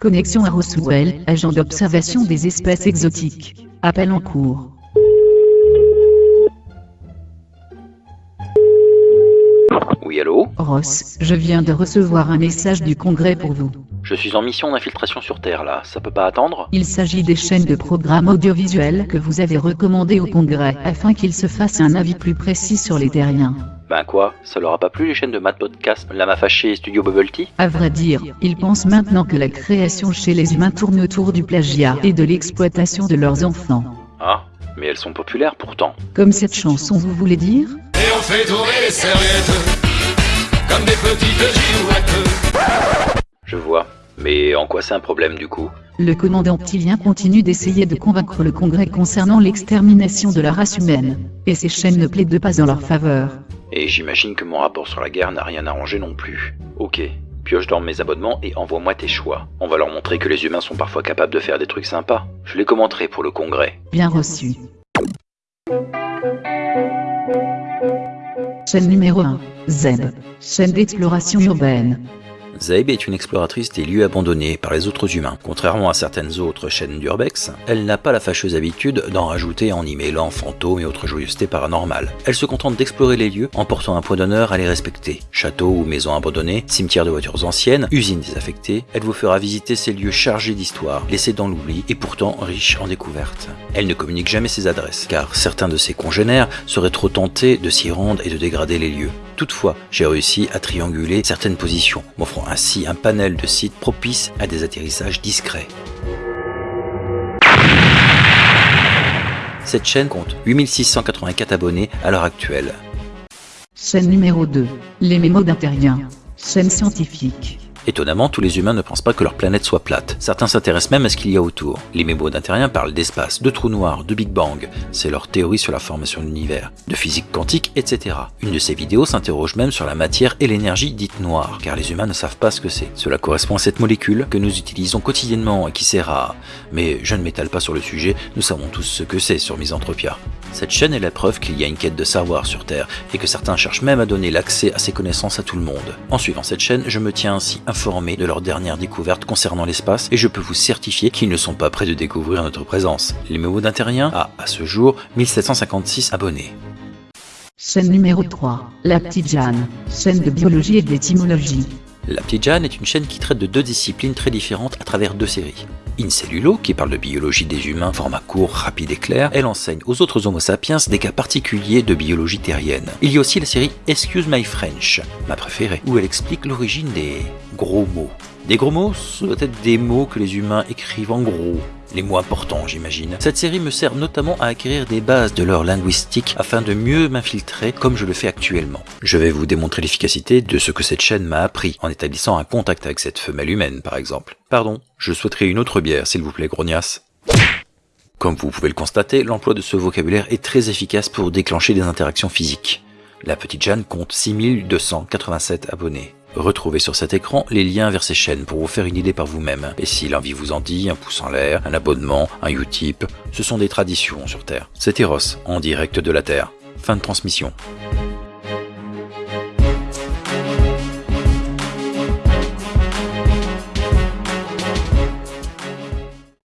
Connexion à Roswell, agent d'observation des espèces exotiques. Appel en cours. Oui, allô? Ross, je viens de recevoir un message du Congrès pour vous. Je suis en mission d'infiltration sur Terre, là. Ça peut pas attendre? Il s'agit des chaînes de programmes audiovisuels que vous avez recommandées au Congrès afin qu'ils se fassent un avis plus précis sur les terriens. Ben quoi? Ça leur a pas plu les chaînes de Matt Podcast, Lama Fâché et Studio Bubble Tea? À vrai dire, ils pensent maintenant que la création chez les humains tourne autour du plagiat et de l'exploitation de leurs enfants. Ah, mais elles sont populaires pourtant. Comme cette chanson, vous voulez dire? Et on fait tourner les serviettes Comme des petites girouettes. Mais en quoi c'est un problème du coup? Le commandant Tilien continue d'essayer de convaincre le Congrès concernant l'extermination de la race humaine, et ces chaînes ne plaident pas en leur faveur. Et j'imagine que mon rapport sur la guerre n'a rien arrangé non plus. Ok, pioche dans mes abonnements et envoie-moi tes choix. On va leur montrer que les humains sont parfois capables de faire des trucs sympas. Je les commenterai pour le congrès. Bien reçu. Chaîne numéro 1. Zeb. Chaîne d'exploration urbaine. Zaib est une exploratrice des lieux abandonnés par les autres humains. Contrairement à certaines autres chaînes d'Urbex, elle n'a pas la fâcheuse habitude d'en rajouter en y mêlant fantômes et autres joyeusetés paranormales. Elle se contente d'explorer les lieux en portant un point d'honneur à les respecter. Châteaux ou maisons abandonnées, cimetières de voitures anciennes, usines désaffectées, elle vous fera visiter ces lieux chargés d'histoire, laissés dans l'oubli et pourtant riches en découvertes. Elle ne communique jamais ses adresses, car certains de ses congénères seraient trop tentés de s'y rendre et de dégrader les lieux. Toutefois, j'ai réussi à trianguler certaines positions, m'offrant ainsi un panel de sites propices à des atterrissages discrets. Cette chaîne compte 8684 abonnés à l'heure actuelle. Chaîne numéro 2. Les mémos d'un terrien. Chaîne scientifique. Étonnamment, tous les humains ne pensent pas que leur planète soit plate. Certains s'intéressent même à ce qu'il y a autour. Les mémos d'intérieur parlent d'espace, de trous noirs, de Big Bang. C'est leur théorie sur la formation de l'univers, de physique quantique, etc. Une de ces vidéos s'interroge même sur la matière et l'énergie dite noire, car les humains ne savent pas ce que c'est. Cela correspond à cette molécule que nous utilisons quotidiennement et qui sert à... Mais je ne m'étale pas sur le sujet, nous savons tous ce que c'est sur Misanthropia. Cette chaîne est la preuve qu'il y a une quête de savoir sur Terre et que certains cherchent même à donner l'accès à ces connaissances à tout le monde. En suivant cette chaîne, je me tiens ainsi informé de leurs dernières découvertes concernant l'espace et je peux vous certifier qu'ils ne sont pas prêts de découvrir notre présence. Les mémots d'un terrien a, à ce jour, 1756 abonnés. Chaîne numéro 3. La Petite. Chaîne de biologie et d'étymologie. La Petite Jeanne est une chaîne qui traite de deux disciplines très différentes à travers deux séries. Incellulo, qui parle de biologie des humains, format court, rapide et clair, elle enseigne aux autres homo sapiens des cas particuliers de biologie terrienne. Il y a aussi la série Excuse My French, ma préférée, où elle explique l'origine des gros mots. Des gros mots, ce doit être des mots que les humains écrivent en gros, les mots importants j'imagine. Cette série me sert notamment à acquérir des bases de leur linguistique afin de mieux m'infiltrer comme je le fais actuellement. Je vais vous démontrer l'efficacité de ce que cette chaîne m'a appris en établissant un contact avec cette femelle humaine par exemple. Pardon, je souhaiterais une autre bière s'il vous plaît grognasse. Comme vous pouvez le constater, l'emploi de ce vocabulaire est très efficace pour déclencher des interactions physiques. La petite Jeanne compte 6287 abonnés. Retrouvez sur cet écran les liens vers ces chaînes pour vous faire une idée par vous-même. Et si l'envie vous en dit, un pouce en l'air, un abonnement, un Utip, ce sont des traditions sur Terre. C'était Ross, en direct de la Terre. Fin de transmission.